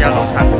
家老产。